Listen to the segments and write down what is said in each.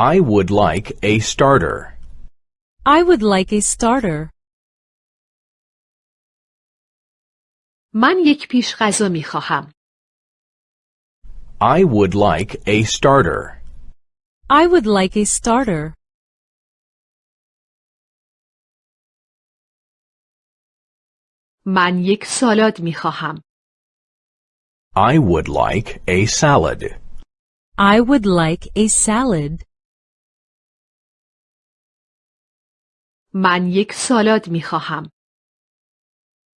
I would like a starter. I would like a starter. من یک پیش غذا می خواهم. I would like a starter. I would like a starter. من یک سالاد می خواهم. I would like a salad. I would like a salad. من یک سالاد می خواهم.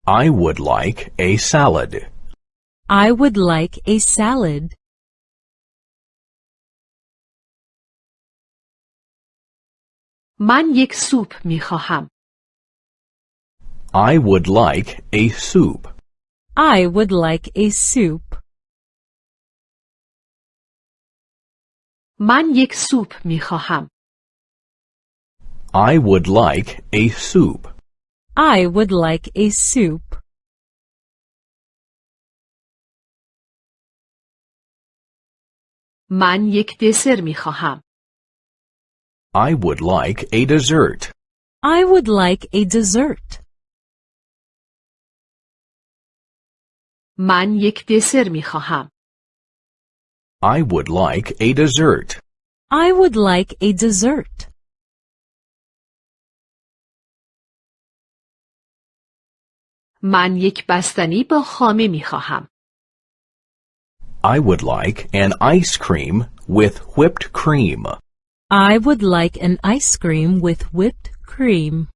I would like a salad. I would like a salad. من یک سوپ می خواهم. I would like a soup. I would like a soup. من یک سوپ می خواهم. I would like a soup. I would like a soup. من یک دسر می خواهم. I would like a dessert. I would like a dessert. من یک دسر می خواهم. I would like a dessert. I would like a dessert. من یک بستنی با خامه می خواهم. I would like an ice cream with whipped cream. I would like an ice cream with whipped cream.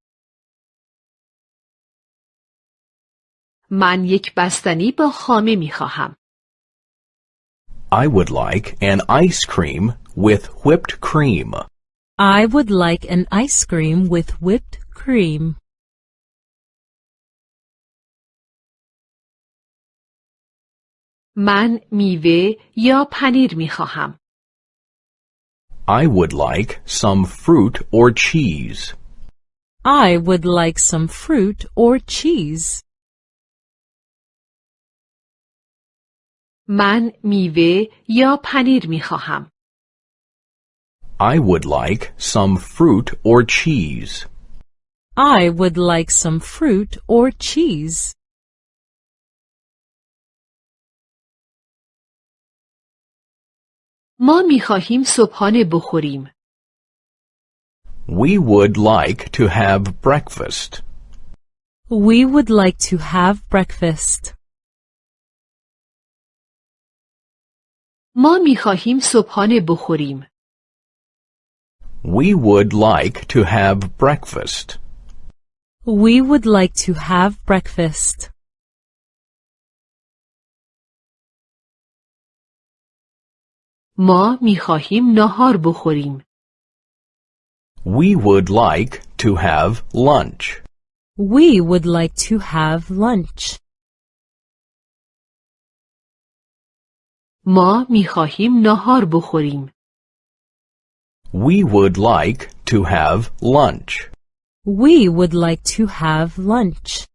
من یک بستنی با خامه می خواهم. I would like an ice cream with whipped cream. I would like an ice cream with whipped cream. من میوه یا پنیر می خواهم. I would like some fruit or cheese. I would like some fruit or cheese. من میوه یا پنیر می خواهم. I would like some fruit or cheese. I would like some fruit or cheese. ما می خواهیم صبحانه بخوریم. We would like to have breakfast. We would like to have breakfast. ما می خواهیم صبحانه بخوریم. We would like to have breakfast. We would like to have breakfast. ما می خواهیم ناهار بخوریم. We would like to have lunch. We would like to have lunch. ما می خواهیم ناهار بخوریم. We would like to have lunch. We would like to have lunch.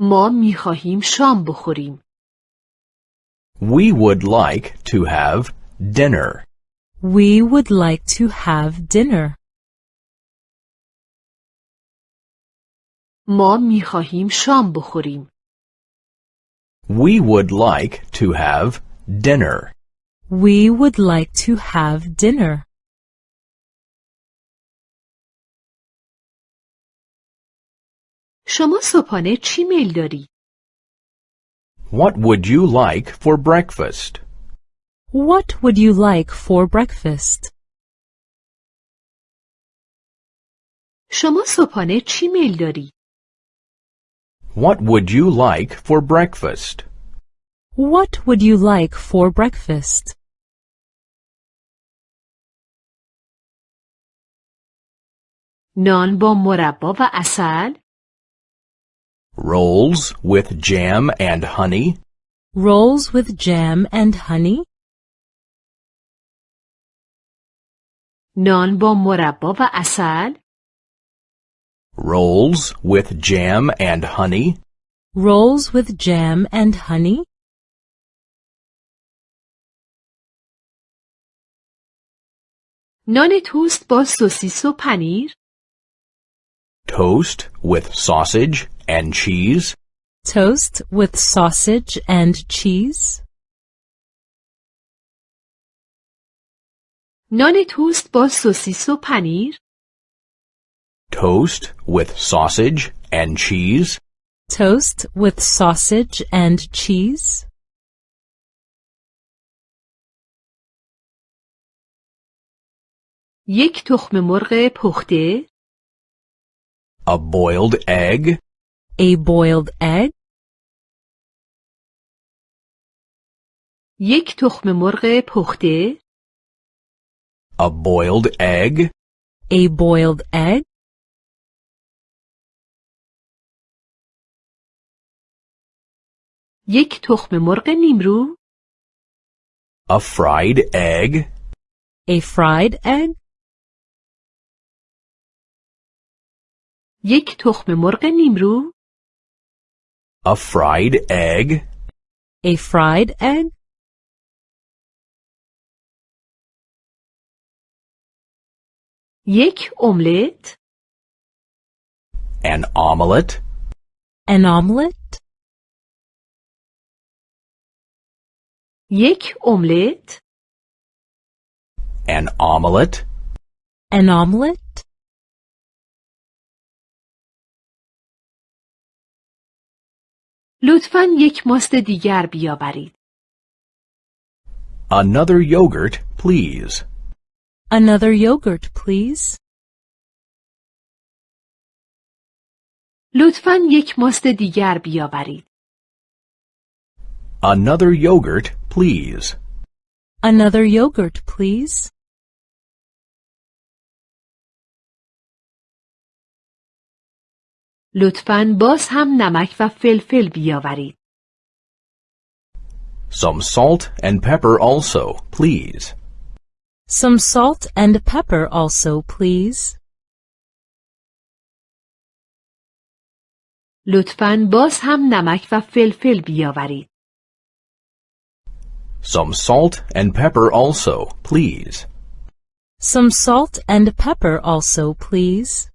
ما می خواهیم شام بخوریم. We would like to have dinner. We would like to have dinner. ما می خواهیم شام بخوریم. We would like to have dinner. We would like to have dinner. شما صبحانه چی میل داری؟ What would you like for breakfast? What would you like for breakfast? شما صبحانه چی میل داری؟ What would you like for breakfast? What would you like for breakfast? نان با مربا و عسل؟ Rolls with jam and honey. Rolls with jam and honey. Non با مربا Rolls with jam and honey. Rolls with jam and honey. Non توست با سوسیس و Toast with sausage and cheese. Toast with sausage and cheese. نان توست با سوسیس و پنیر Toast with sausage and cheese. Toast with sausage and cheese. یک تخم مرغ پخته A boiled egg. A boiled egg. یک تخم مرغ پخته A boiled egg. A boiled egg. یک تخم مرغ نیمرو A fried egg. A fried egg. یک تخم مرغ نیمرو A fried egg. A fried egg. یک املت An omelette. An omelette. یک املت An omelette. An omelette. لطفا یک ماست دیگر بیاورید Another yogurt, please. Another yogurt, please. لطفا یک ماست دیگر بیاورید Another yogurt, please. Another yogurt, please. لطفا باز هم نمک و فلفل بیاورید Some salt and pepper also, please. Some salt and pepper also, please. لطفا باز هم نمک و فلفل بیاورید Some salt and pepper also, please. Some salt and pepper also, please.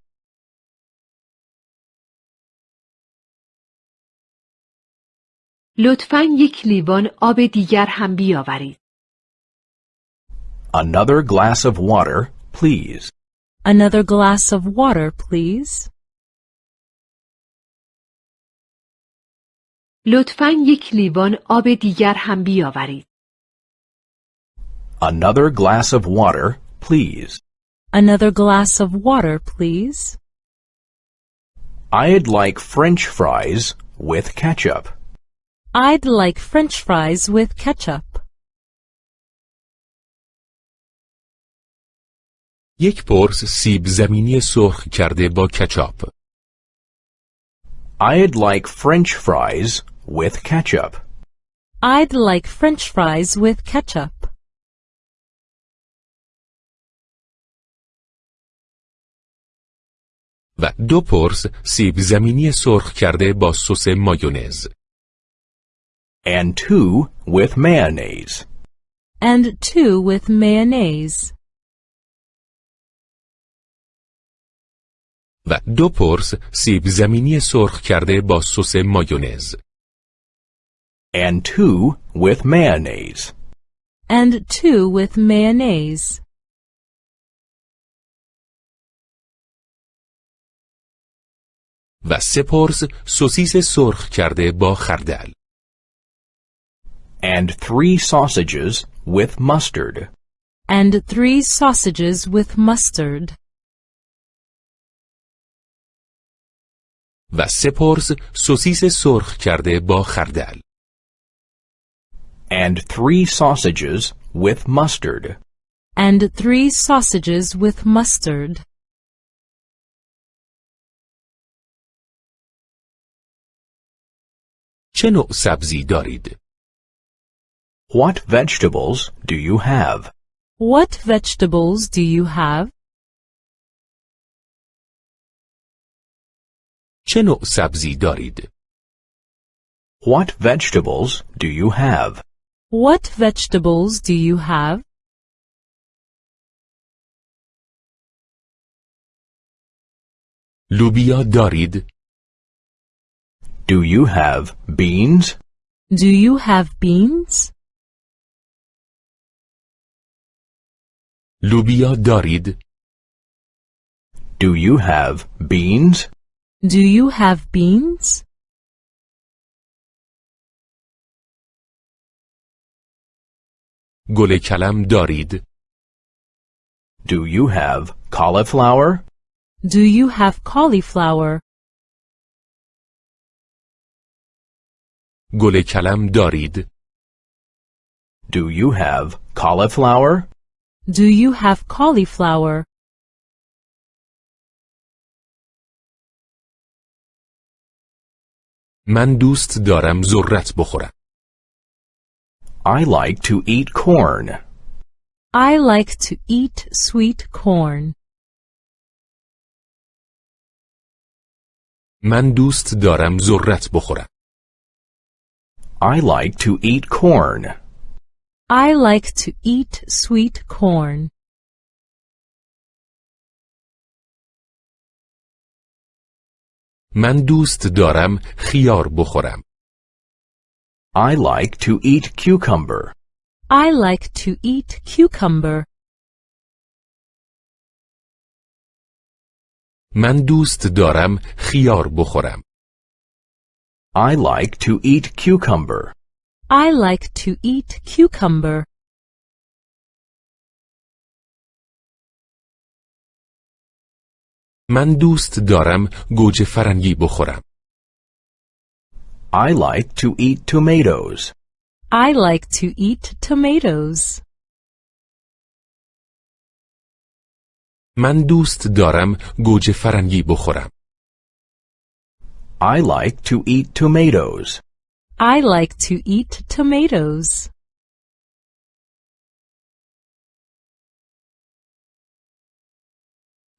لطفا یک لیوان آب دیگر هم بیاورید Another glass of water, please. Another glass of water, please. لطفا یک لیوان آب دیگر هم بیاورید Another glass of water, please. Another glass of water, please. I'd like French fries with ketchup. I'd like french fries with ketchup. یک قرص سیب زمینی سرخ کرده با کچاپ. I'd like French fries with ketchup. I'd like french fries with ketchup. و دو قرص سیب زمینی سرخ کرده با سس مایونز. And two with mayonnaise. And two with mayonnaise. و دو قرص سیب زمینی سرخ کرده با سس مایونز. And two with mayonnaise. And two with mayonnaise. و سه قرص سوسیس سرخ کرده با خردل. And three sausages with mustard. And three sausages with mustard. و سه قرص سوسیس سرخ کرده با خردل. And three sausages with mustard. And three sausages with mustard. چه نوع سبزی دارید؟ what vegetables do you have? What vegetables do you have? چه سبزی دارید؟ What vegetables do you have? What vegetables do you have? لوبیا دارید؟ Do you have beans? Do you have beans? لوبیا دارید؟ Do you have beans? Do you have beans? گل کلم دارید؟ Do you have cauliflower? Do you have cauliflower? گل کلم دارید؟ Do you have cauliflower? Do you have cauliflower? من دوست دارم ذرت بخورم. I like to eat corn. I like to eat sweet corn. من دوست دارم ذرت بخورم. I like to eat corn. I like to eat sweet corn. من دوست دارم خیار بخورم. I like to eat cucumber. I like to eat cucumber. من دوست دارم خیار بخورم. I like to eat cucumber. I like to eat cucumber. من دوست دارم گوجه فرنگی بخورم. I like to eat tomatoes. I like to eat tomatoes. من دوست دارم گوجه فرنگی بخورم. I like to eat tomatoes. I like to eat tomatoes.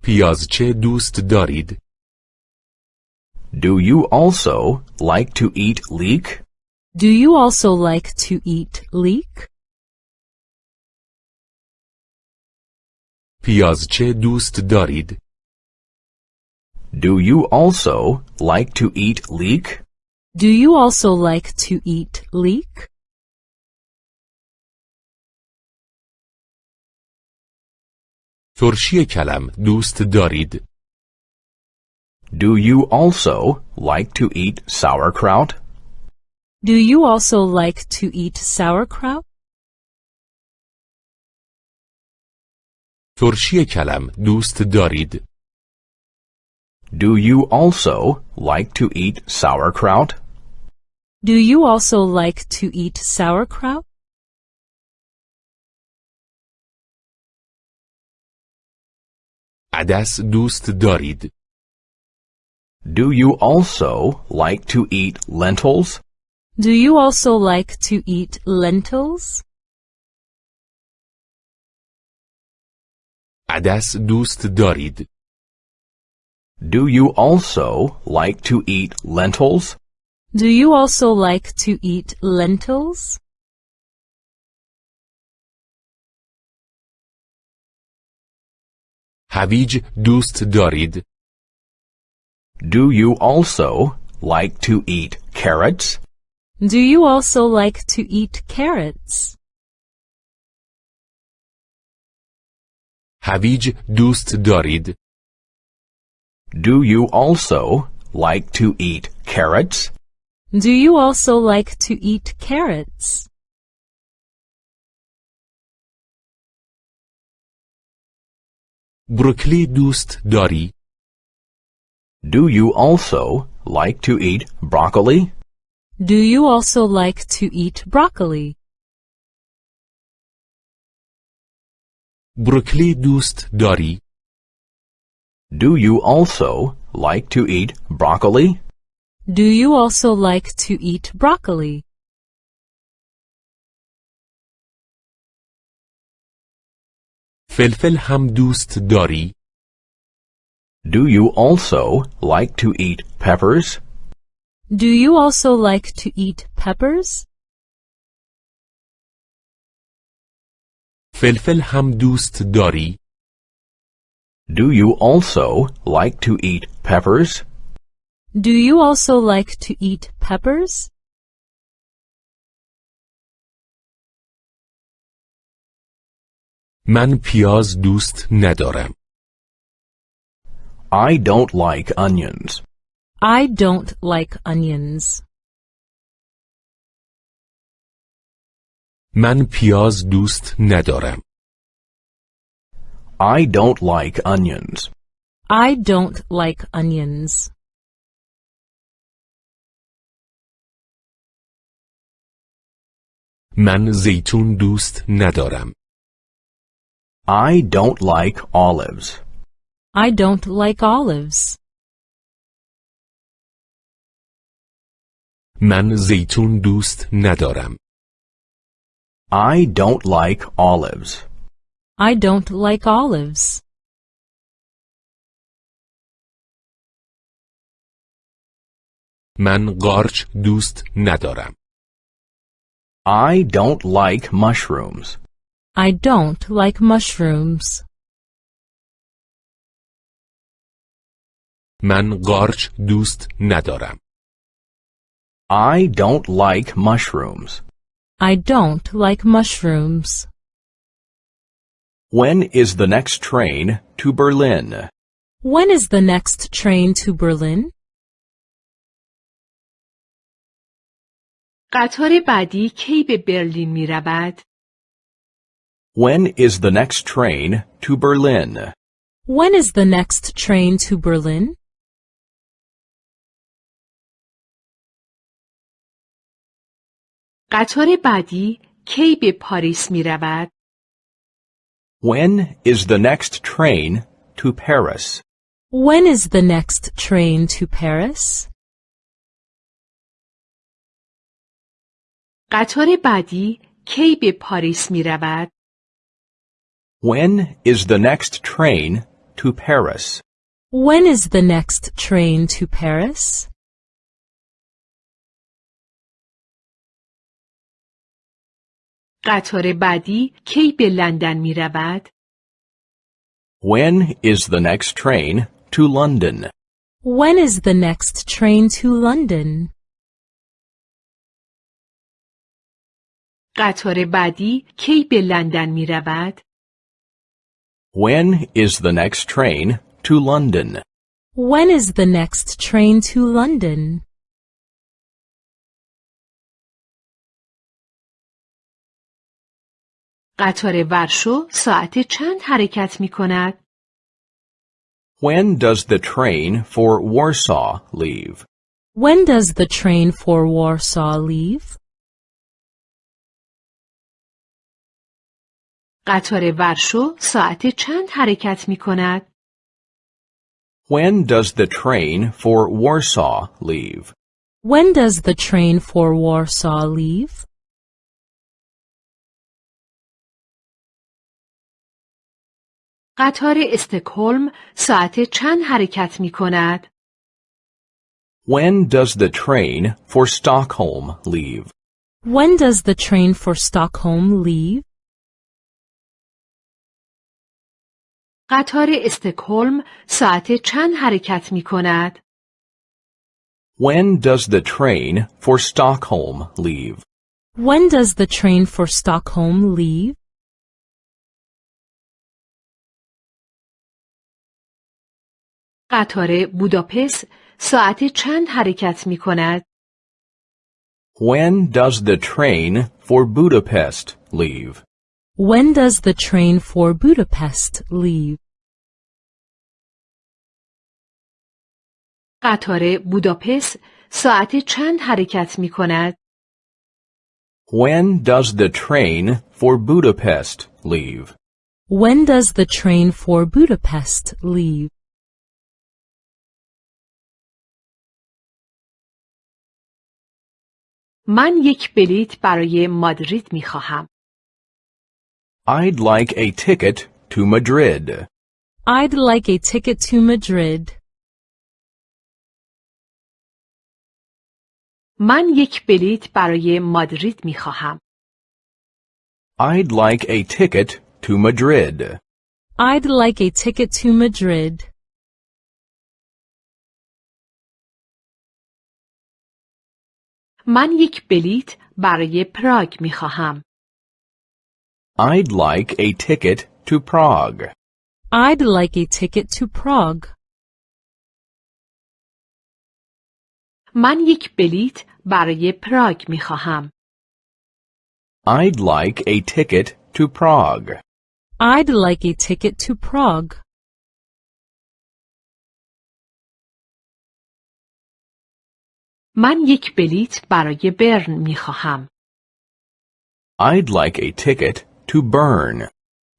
پیازچه دوست دارید؟ Do you also like to eat leek? Do you also like to eat leek? پیازچه دوست دارید؟ Do you also like to eat leek? Do you also like to eat leek? ترشی کلم دوست دارید؟ Do you also like to eat sauerkraut? Do you also like to eat sauerkraut? ترشی کلم دوست دارید؟ Do you also like to eat sauerkraut? Do you also like to eat sauerkraut? عدس دوست دارید؟ Do you also like to eat lentils? Do you also like to eat lentils? عدس دوست دارید؟ Do you also like to eat lentils? Do you also like to eat lentils? هویج دوست دارید؟ Do you also like to eat carrots? Do you also like to eat carrots? هویج دوست دارید؟ Do you also like to eat carrots? Do you also like to eat carrots? بروکلی دوست داری؟ Do you also like to eat broccoli? Do you also like to eat broccoli? بروکلی دوست داری؟ Do you also like to eat broccoli? Do you also like to eat broccoli? فلفل هم دوست داری؟ Do you also like to eat peppers? Do you also like to eat peppers? فلفل هم دوست داری؟ Do you also like to eat peppers? Do you also like to eat peppers? من پیاز دوست ندارم. I don't like onions. I don't like onions. من پیاز دوست ندارم. I don't like onions. I don't like onions. من زیتون دوست ندارم. I don't like olives. I don't like olives. من زیتون دوست ندارم. I don't like olives. I don't like olives. من قارچ دوست ندارم. I don't like mushrooms. I don't like mushrooms. من قارچ دوست ندارم. I don't like mushrooms. I don't like mushrooms. When is the next train to Berlin? When is the next train to Berlin? قطار بعدی کی به برلین می رود؟ When is the next train to Berlin? When is the next train to Berlin? قطار بعدی کی به پاریس می رود؟ When is the next train to Paris? When is the next train to Paris? قطار بعدی کی به پاریس می رود؟ When is the next train to Paris? When is the next train to Paris? قطار بعدی کی به لندن می رود؟ When is the next train to London? When is the next train to London? قطار بعدی کی به لندن می رود؟ When is the next train to London? When is the next train to London? قطار ورشو ساعت چند حرکت می کند؟ When does the train for Warsaw leave? When does the train for Warsaw leave? قطار ورشو ساعت چند حرکت می کند؟ When does the train for Warsaw leave? When does the train for Warsaw leave? قطار استکهلم ساعت چند حرکت می کند؟ When does the train for Stockholm leave? When does the train for Stockholm leave? قطار استکهلم ساعت چند حرکت می کند؟ When does the train for Stockholm leave? When does the train for Stockholm leave? قطار بوداپست ساعت چند حرکت می کند؟ When does the train for Budapest leave? When does the train for Budapest leave? قطار بوداپست ساعت چند حرکت می کند؟ When does the train for Budapest leave? When does the train for Budapest leave? من یک بلیت برای مادرید می خواهم. I'd like a ticket to Madrid. I'd like a ticket to Madrid. من یک بلیت برای مادرید می خواهم. I'd like a ticket to Madrid. I'd like a ticket to Madrid. من یک بلیت برای پراگ می خواهم. I'd like a ticket to Prague. I'd like a ticket to Prague. من یک بلیت برای پراگ می خواهم. I'd like a ticket to Prague. I'd like a ticket to Prague. من یک بلیت برای برن می خواهم. I'd like a ticket to Bern.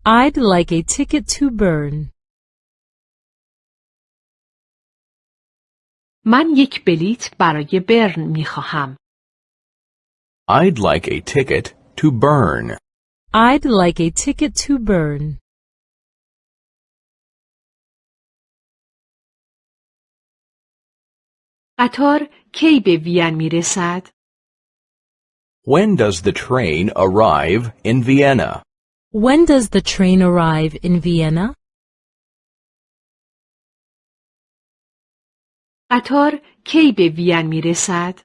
I'd like a ticket to Bern. من یک بلیت برای برن می خواهم. I'd like a ticket to Bern. I'd like a ticket to Bern. قطار کی به وین می رسد؟ When does the train arrive in Vienna? When does the train arrive in Vienna? قطار کی به وین می رسد؟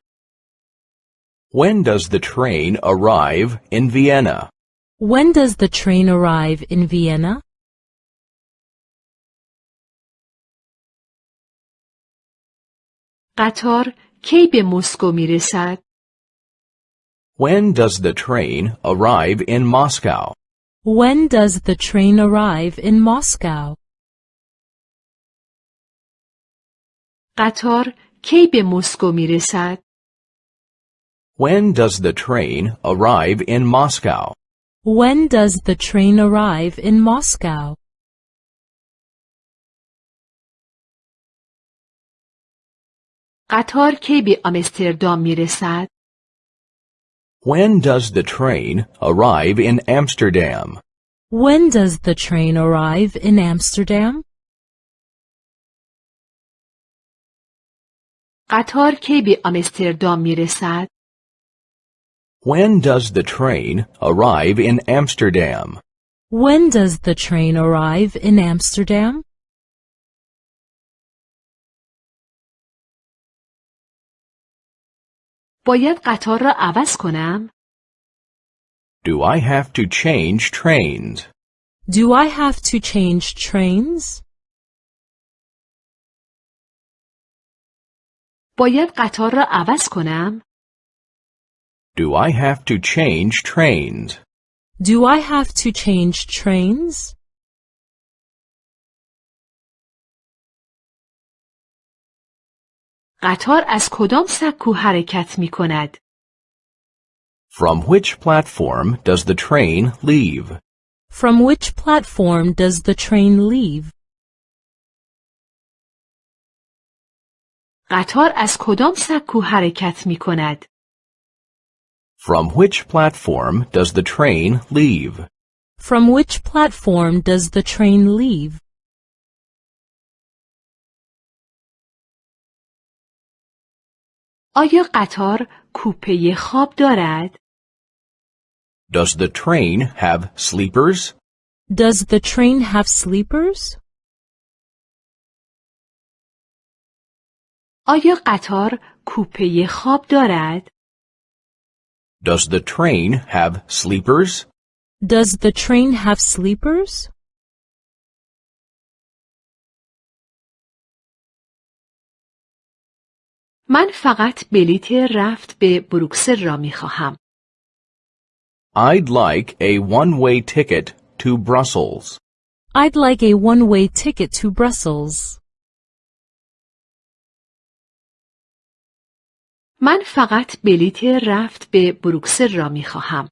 When does the train arrive in Vienna? When does the train arrive in Vienna? قطار کی به مسکو می رسد؟ When does the train arrive in Moscow? When does the train arrive in Moscow? قطار کی به مسکو می رسد؟ When does the train arrive in Moscow? When does the train arrive in Moscow? قطار کی به آمستردام می رسد؟ When does the train arrive in Amsterdam? When does the train arrive in Amsterdam? قطار کی به آمستردام می رسد؟ When does the train arrive in Amsterdam? When does the train arrive in Amsterdam? باید قطار را عوض کنم؟ Do I have to change trains? Do I have to change trains? باید قطار را عوض کنم؟ Do I have to change trains? Do I have to change trains? قطار از کدام سکو حرکت می کند؟ From which platform does the train leave? From which platform does the train leave? قطار از کدام سکو حرکت می کند؟ From which platform does the train leave? From which platform does the train leave? آیا قطار کوپه خواب دارد؟ Does the train have sleepers? Does the train have sleepers? آیا قطار کوپه خواب دارد؟ Does the train have sleepers? Does the train have sleepers? من فقط بلیت رفت به بروکسل را می خواهم. I'd like a one-way ticket to Brussels. I'd like a one-way ticket to Brussels. من فقط بلیت رفت به بروکسل را می خواهم.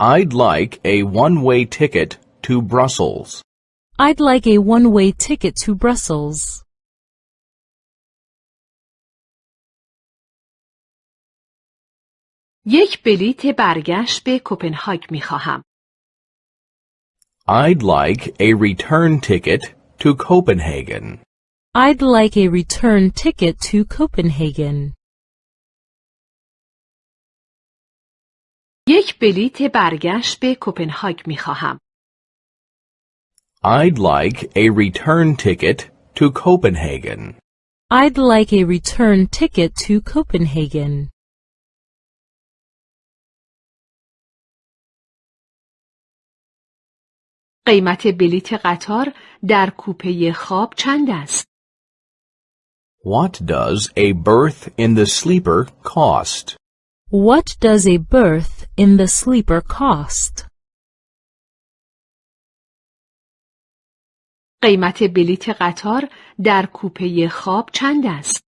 I'd like a one-way ticket to Brussels. I'd like a one-way ticket to Brussels. یک بلیت برگشت به کوپنهاگ می خواهم. I'd like a return ticket to Copenhagen. I'd like a return ticket to Copenhagen. یک بلیت برگشت به کوپنهاگ می خواهم. I'd like a return ticket to Copenhagen. I'd like a return ticket to Copenhagen. قیمت بلیت قطار در کوپه خواب چند است؟ What does a berth in the sleeper cost? What does a berth in the sleeper cost? قیمت بلیت قطار در کوپه خواب چند است؟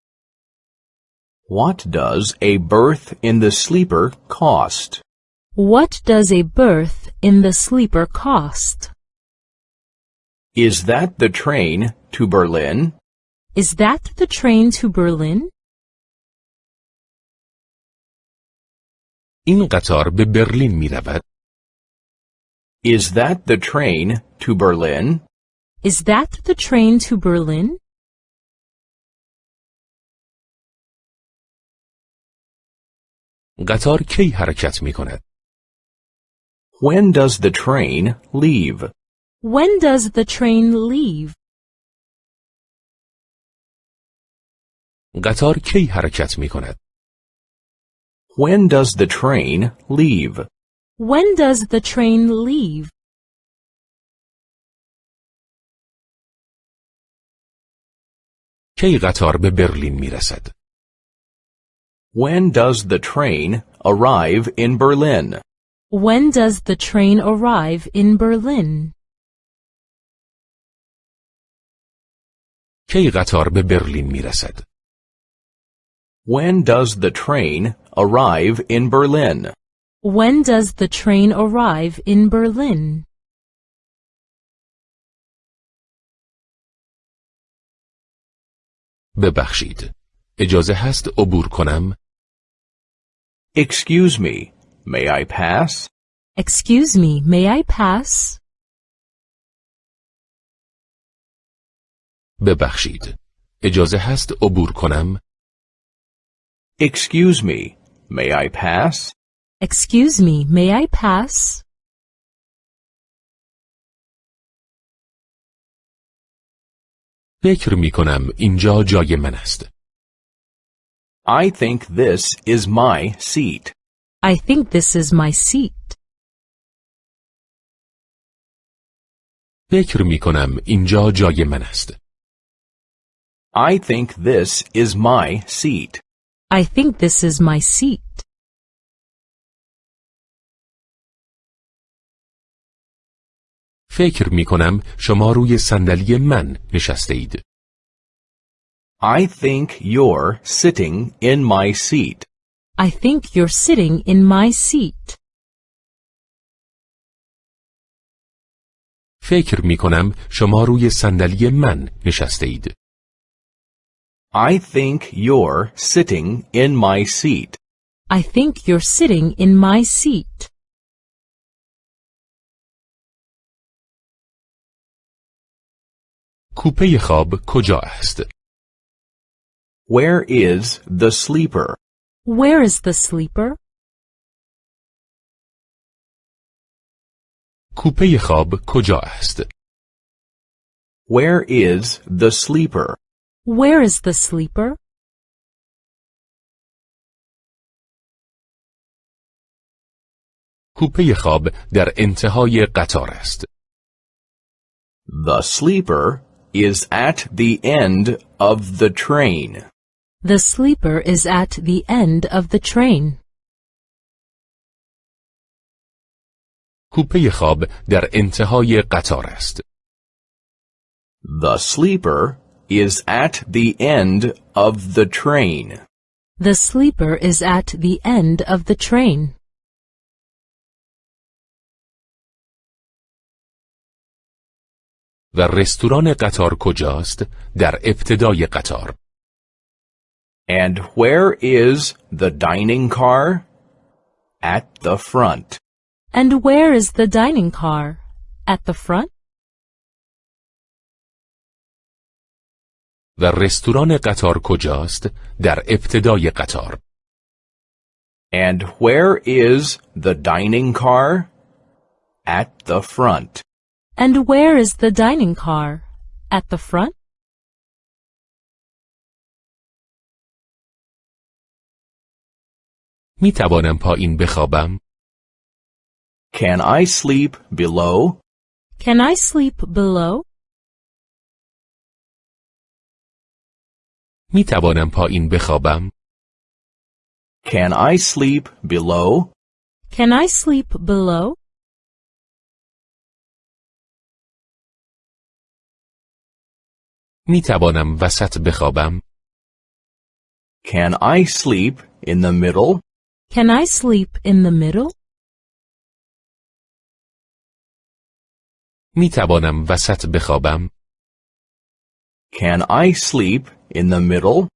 What does a berth in the sleeper cost? What does a berth in the sleeper cost? Is that the train to Berlin? Is that the train to Berlin? این قطار به برلین می رود. Is that the train to Berlin? Is that the train to Berlin? قطار کی حرکت می کند؟ When does the train leave? When does the train leave? قطار کی حرکت می کند؟ When does the train leave? When does the train leave? کی قطار به برلین می رسد؟ When does the train arrive in Berlin? When does the train arrive in Berlin? کی قطار به برلین می رسد؟ When does the train arrive in Berlin? When does the train arrive in Berlin? ببخشید. اجازه هست عبور کنم؟ Excuse me, may I pass? Excuse me, may I pass? ببخشید. اجازه هست عبور کنم؟ Excuse me, may I pass? Excuse me, may I pass? فکر می کنم اینجا جای من است. I think this is my seat. I think this is my seat. فکر می کنم اینجا جای من است. I think this is my seat. I think this is my seat. فکر می کنم شما روی صندلی من نشسته اید. I think you're sitting in my seat. I think you're sitting in my seat. فکر می کنم شما روی صندلی من نشسته اید. I think you're sitting in my seat. I think you're sitting in my seat. کوپه خواب کجا است؟ Where is the sleeper? Where is the sleeper? کوپه خواب کجا است؟ Where is the sleeper? Where is the sleeper? کوپه خواب در انتهای قطار است. The sleeper is at the end of the train. The sleeper is at the end of the train. کوپه خواب در انتهای قطار است. The sleeper is at the end of the train. The sleeper is at the end of the train. و رستوران قطار کجاست؟ در ابتدای قطار. And where is the dining car? At the front. And where is the dining car? At the front? و رستوران قطار کجاست؟ در ابتدای قطار. And where is the dining car? At the front. And where is the dining car? At the front? می توانم پایین بخوابم؟ Can I sleep below? Can I sleep below? می توانم پایین بخوابم؟ Can I sleep below? Can I sleep below? می توانم وسط بخوابم؟ Can I sleep in the middle? Can I sleep in the middle? می توانم وسط بخوابم؟ Can I sleep in the middle?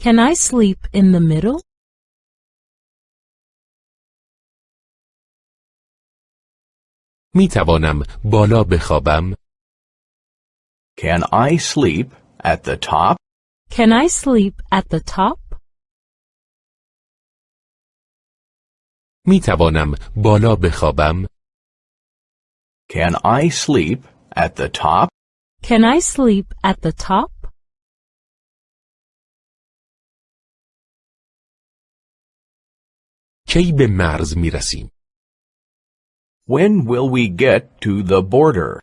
Can I sleep in the middle? می توانم بالا بخوابم؟ Can I sleep at the top? Can I sleep at the top? می توانم بالا بخوابم؟ Can I sleep at the top? Can I sleep at the top? کی به مرز می رسیم؟ When will we get to the border?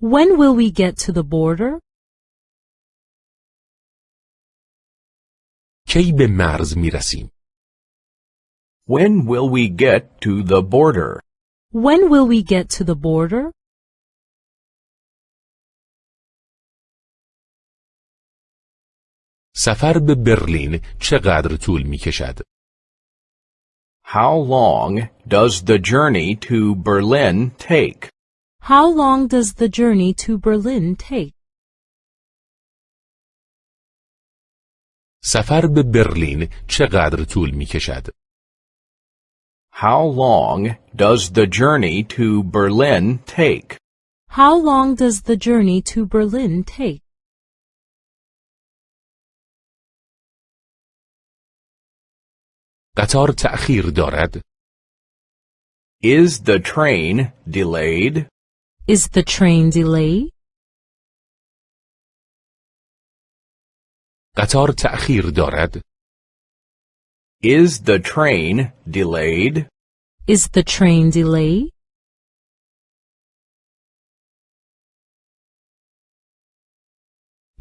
When will we get to the border? کی به مرز می رسیم؟ When will we get to the border? When will we get to the border? سفر به برلین چقدر طول می کشد؟ How long does the journey to Berlin take? How long does the journey to Berlin take? سفر به برلین چقدر طول می کشد؟ How long does the journey to Berlin take? How long does the journey to Berlin take? قطار تأخیر دارد؟ Is the train delayed? Is the train delayed? قطار تأخیر دارد؟ Is the train delayed? Is the train delayed?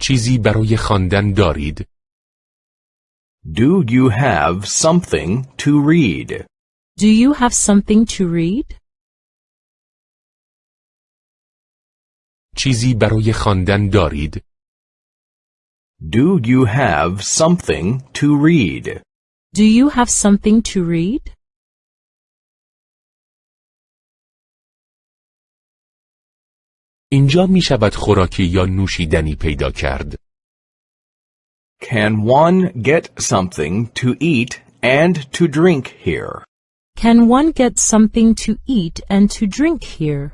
چیزی برای خواندن دارید؟ Do you have something to read? Do you have something to read? چیزی برای خواندن دارید؟ Do you have something to read? Do you have something to read? اینجا می شود خوراکی یا نوشیدنی پیدا کرد. Can one get something to eat and to drink here? Can one get something to eat and to drink here?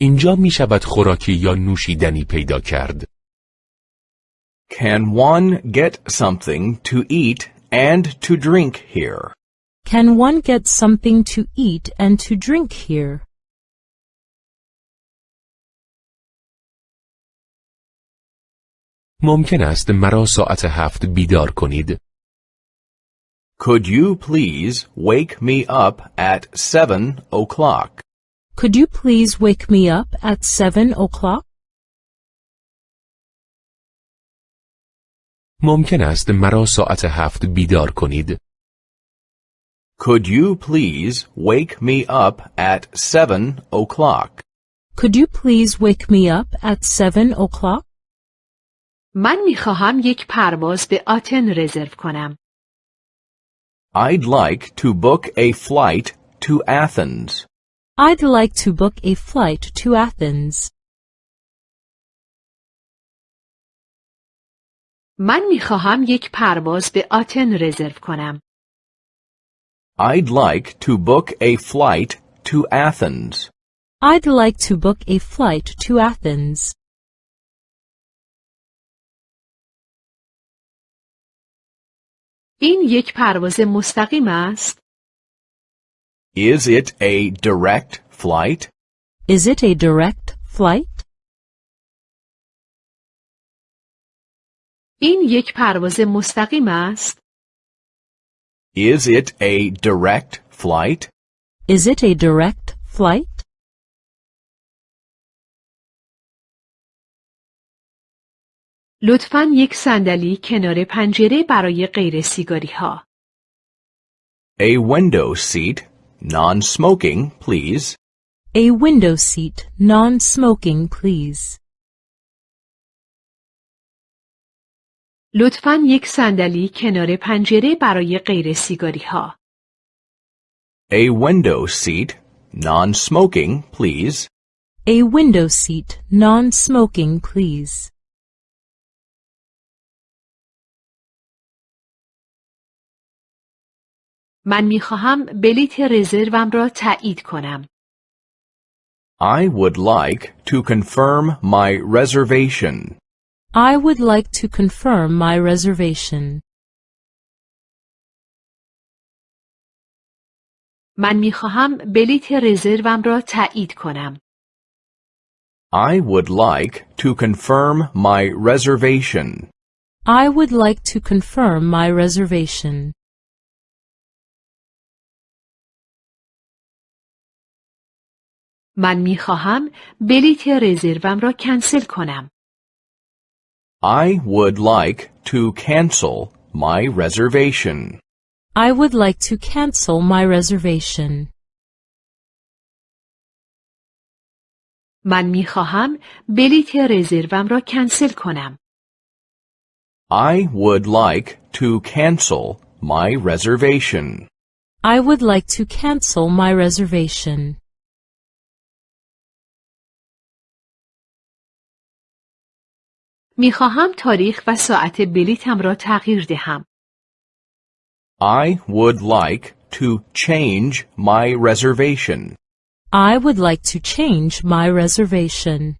اینجا می شود خوراکی یا نوشیدنی پیدا کرد. Can one get something to eat and to drink here? Can one get something to eat and to drink here? ممکن است مرا ساعت هفت بیدار کنید. Could you please wake me up at seven o'clock? Could you please wake me up at 7 o'clock? ممکن است مرا ساعت هفت بیدار کنید. Could you please wake me up at seven o'clock? Could you please wake me up at 7 o'clock? من می خواهم یک پرواز به آتن رزرو کنم. I'd like to book a flight to Athens. I'd like to book a flight to Athens. من می خواهم یک پرواز به آتن رزرو کنم. I'd like to book a flight to Athens. I'd like to book a flight to Athens. این یک پرواز مستقیم است. Is it a direct flight? Is it a direct flight? این یک پرواز مستقیم است. Is it a direct flight? Is it a direct flight? لطفا یک صندلی کنار پنجره برای غیر سیگاری ها. A window seat, non-smoking, please. A window seat, non-smoking, please. لطفا یک صندلی کنار پنجره برای غیر سیگاری ها. A window seat, non-smoking, please. A window seat, non-smoking, please. من می خواهم بلیت رزروم را تایید کنم. I would like to confirm my reservation. I would like to confirm my reservation. من می خواهم بلیت رزروم را تایید کنم. I would like to confirm my reservation. I would like to confirm my reservation. من می خواهم بلیت رزروم را کنسل کنم. I would like to cancel my reservation. I would like to cancel my reservation. من می خواهم بلیت رزروم را کنسل کنم. I would like to cancel my reservation. I would like to cancel my reservation. می خواهم تاریخ و ساعت بلیتم را تغییر دهم. I would like to change my reservation. I would like to change my reservation.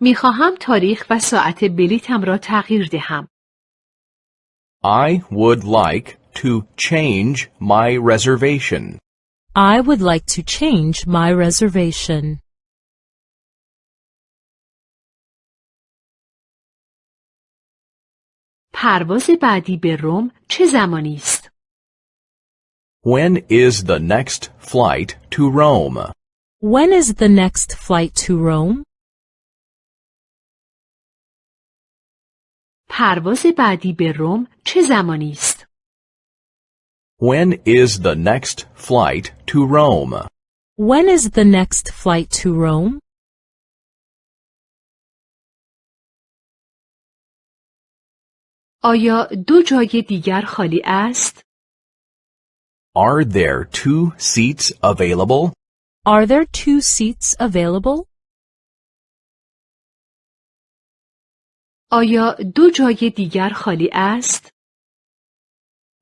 می خواهم تاریخ و ساعت بلیتم را تغییر دهم. I would like to change my reservation. I would like to change my reservation. پرواز بعدی به روم چه زمانی است؟ When is the next flight to Rome? When is the next flight to Rome? پرواز بعدی به روم چه زمانی است؟ When is the next flight to Rome? When is the next flight to Rome? آیا دو جای دیگر خالی است؟ Are there two seats available? Are there two seats available? آیا دو جای دیگر خالی است؟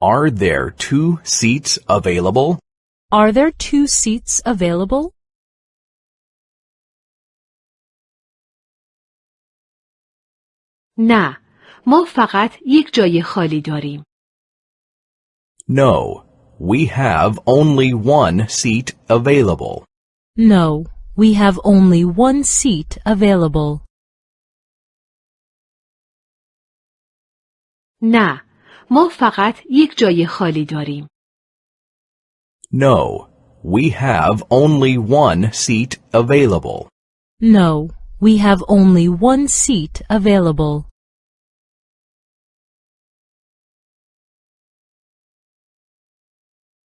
Are there two seats available? Are there two seats available? نه، ما فقط یک جای خالی داریم. No, we have only one seat available. No, we have only one seat available. نه، ما فقط یک جای خالی داریم. No, we have only one seat available. No, we have only one seat available.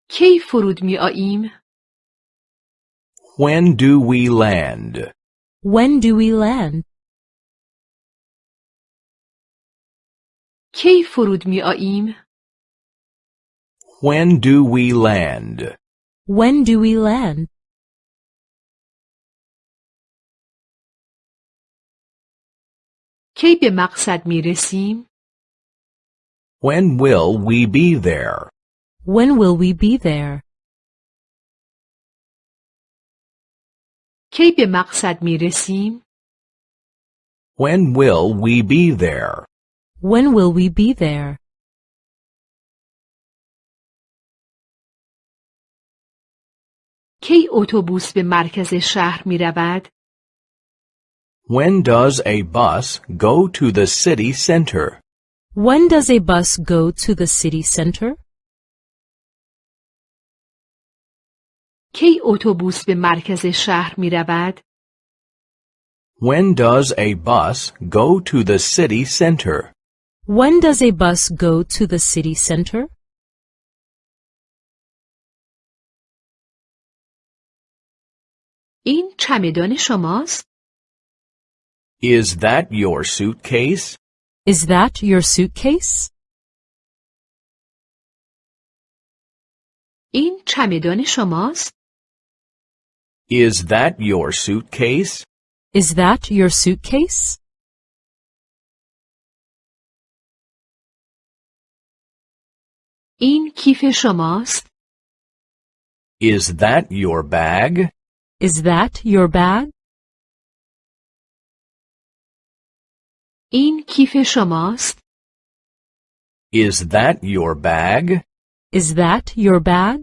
کی فرود می آییم؟ When do we land? When do we land? کی فرود می آییم؟ When do we land? When do we land? کی به مقصد می رسیم؟ When will we be there? When will we be there? به مقصد When will we be there? When will we be there? کی اتوبوس به مرکز شهر When does a bus go to the city center? When does a bus go to the city center? کی اتوبوس به مرکز شهر می رود؟ When does a bus go to the city center? When does a bus go to the city center? این چمدان شماست؟ Is that your suitcase? Is that your suitcase? این چمدان شماست؟ Is that your suitcase? Is that your suitcase? این کیف شماست؟ Is that your bag? Is that your bag? این کیف شماست؟ Is that your bag? Is that your bag?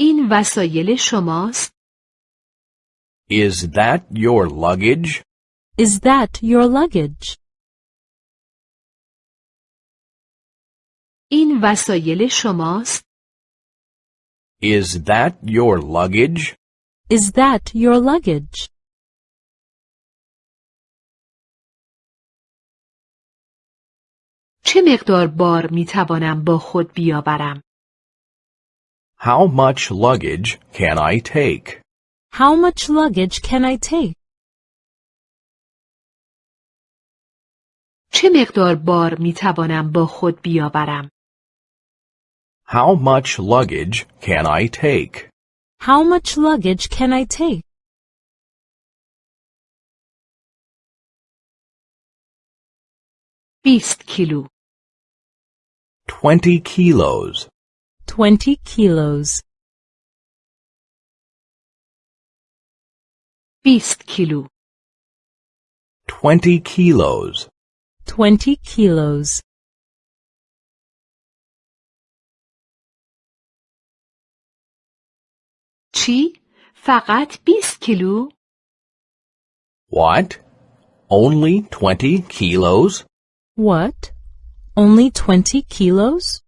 این وسایل شماست؟ Is that your luggage? Is that your luggage? این وسایل شماست؟ Is that your luggage? Is that your luggage? چه مقدار بار می توانم با خود بیاورم؟ How much luggage can I take? How much luggage can I take? چه مقدار بار می توانم با خود بیاورم؟ How much luggage can I take? How much luggage can I take? بیست کیلو 20 kilos. 20 kilos. بیست کیلو 20 kilos. 20 kilos. چی؟ فقط بیست کیلو؟ What? Only 20 kilos? What? Only 20 kilos?